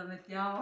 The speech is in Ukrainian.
Dove se mettiamo?